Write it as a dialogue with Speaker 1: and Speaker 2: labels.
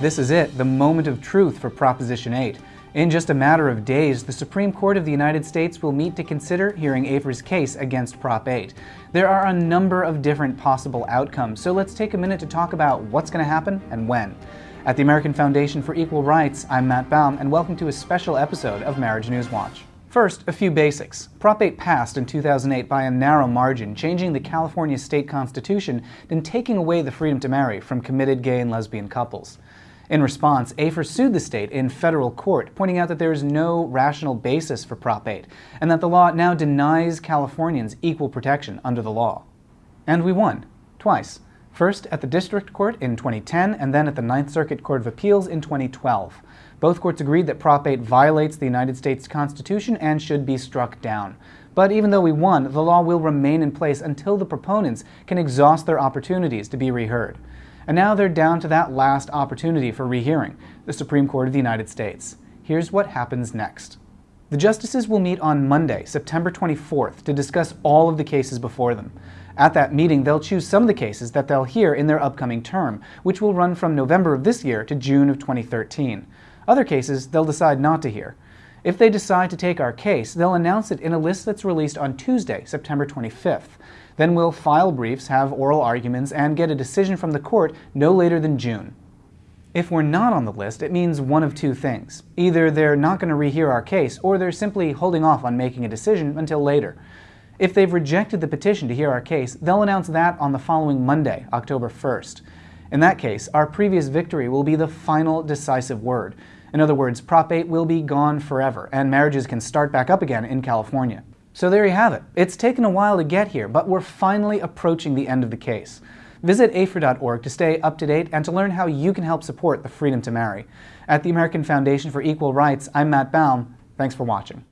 Speaker 1: This is it, the moment of truth for Proposition 8. In just a matter of days, the Supreme Court of the United States will meet to consider hearing AFER's case against Prop 8. There are a number of different possible outcomes, so let's take a minute to talk about what's going to happen and when. At the American Foundation for Equal Rights, I'm Matt Baum, and welcome to a special episode of Marriage News Watch. First, a few basics. Prop 8 passed in 2008 by a narrow margin, changing the California state constitution and taking away the freedom to marry from committed gay and lesbian couples. In response, AFER sued the state in federal court, pointing out that there is no rational basis for Prop 8, and that the law now denies Californians equal protection under the law. And we won, twice. First at the District Court in 2010, and then at the Ninth Circuit Court of Appeals in 2012. Both courts agreed that Prop 8 violates the United States Constitution and should be struck down. But even though we won, the law will remain in place until the proponents can exhaust their opportunities to be reheard. And now they're down to that last opportunity for rehearing, the Supreme Court of the United States. Here's what happens next. The justices will meet on Monday, September 24th, to discuss all of the cases before them. At that meeting, they'll choose some of the cases that they'll hear in their upcoming term, which will run from November of this year to June of 2013. Other cases, they'll decide not to hear. If they decide to take our case, they'll announce it in a list that's released on Tuesday, September 25th. Then we'll file briefs, have oral arguments, and get a decision from the court no later than June. If we're not on the list, it means one of two things. Either they're not going to rehear our case, or they're simply holding off on making a decision until later. If they've rejected the petition to hear our case, they'll announce that on the following Monday, October 1st. In that case, our previous victory will be the final decisive word. In other words, Prop 8 will be gone forever, and marriages can start back up again in California. So there you have it. It's taken a while to get here, but we're finally approaching the end of the case. Visit AFER.org to stay up to date and to learn how you can help support the freedom to marry. At the American Foundation for Equal Rights, I'm Matt Baum. Thanks for watching.